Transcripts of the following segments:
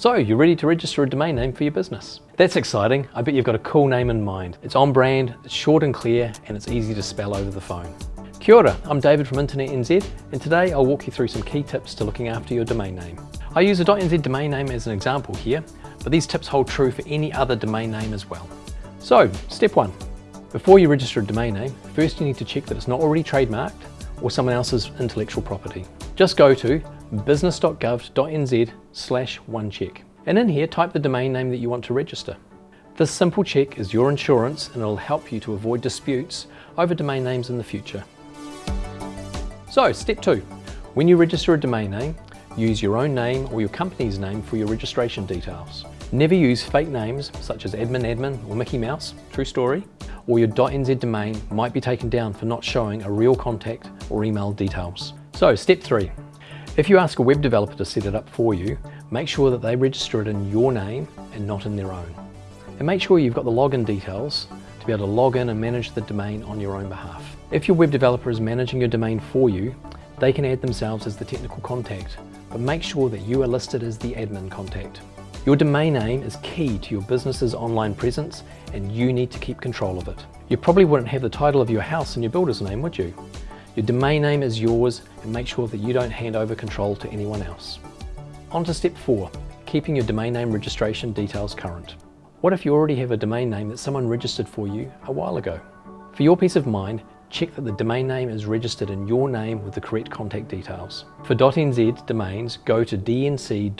So you're ready to register a domain name for your business. That's exciting. I bet you've got a cool name in mind. It's on brand, it's short and clear, and it's easy to spell over the phone. Kia ora, I'm David from Internet NZ, and today I'll walk you through some key tips to looking after your domain name. I use a .nz domain name as an example here, but these tips hold true for any other domain name as well. So, step one. Before you register a domain name, first you need to check that it's not already trademarked or someone else's intellectual property. Just go to business.gov.nz slash onecheck. And in here, type the domain name that you want to register. This simple check is your insurance and it'll help you to avoid disputes over domain names in the future. So, step two. When you register a domain name, use your own name or your company's name for your registration details. Never use fake names such as admin admin or Mickey Mouse, true story, or your .nz domain might be taken down for not showing a real contact or email details. So, step three. If you ask a web developer to set it up for you, make sure that they register it in your name and not in their own. And make sure you've got the login details to be able to log in and manage the domain on your own behalf. If your web developer is managing your domain for you, they can add themselves as the technical contact, but make sure that you are listed as the admin contact. Your domain name is key to your business's online presence and you need to keep control of it. You probably wouldn't have the title of your house in your builder's name, would you? Your domain name is yours and make sure that you don't hand over control to anyone else. On to step four, keeping your domain name registration details current. What if you already have a domain name that someone registered for you a while ago? For your peace of mind, check that the domain name is registered in your name with the correct contact details. For .nz domains, go to dnc.org.nz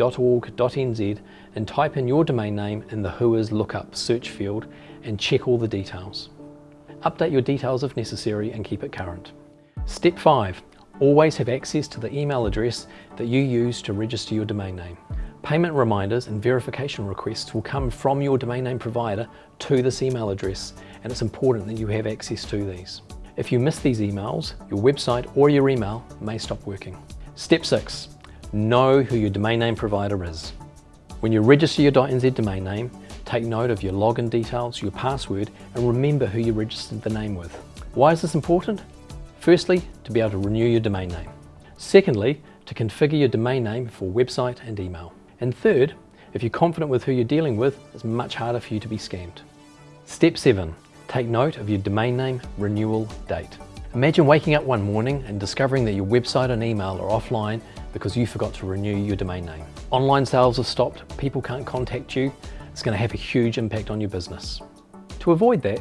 and type in your domain name in the Whois lookup search field and check all the details. Update your details if necessary and keep it current. Step 5. Always have access to the email address that you use to register your domain name. Payment reminders and verification requests will come from your domain name provider to this email address and it's important that you have access to these. If you miss these emails, your website or your email may stop working. Step 6. Know who your domain name provider is. When you register your .nz domain name, take note of your login details, your password and remember who you registered the name with. Why is this important? Firstly, to be able to renew your domain name. Secondly, to configure your domain name for website and email. And third, if you're confident with who you're dealing with, it's much harder for you to be scammed. Step 7. Take note of your domain name renewal date. Imagine waking up one morning and discovering that your website and email are offline because you forgot to renew your domain name. Online sales have stopped, people can't contact you, it's going to have a huge impact on your business. To avoid that,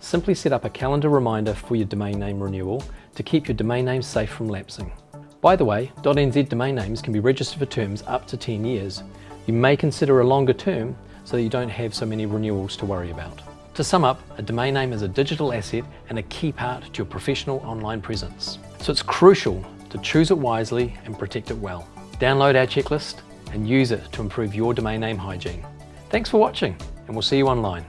Simply set up a calendar reminder for your domain name renewal to keep your domain name safe from lapsing. By the way, .nz domain names can be registered for terms up to 10 years. You may consider a longer term so that you don't have so many renewals to worry about. To sum up, a domain name is a digital asset and a key part to your professional online presence. So it's crucial to choose it wisely and protect it well. Download our checklist and use it to improve your domain name hygiene. Thanks for watching and we'll see you online.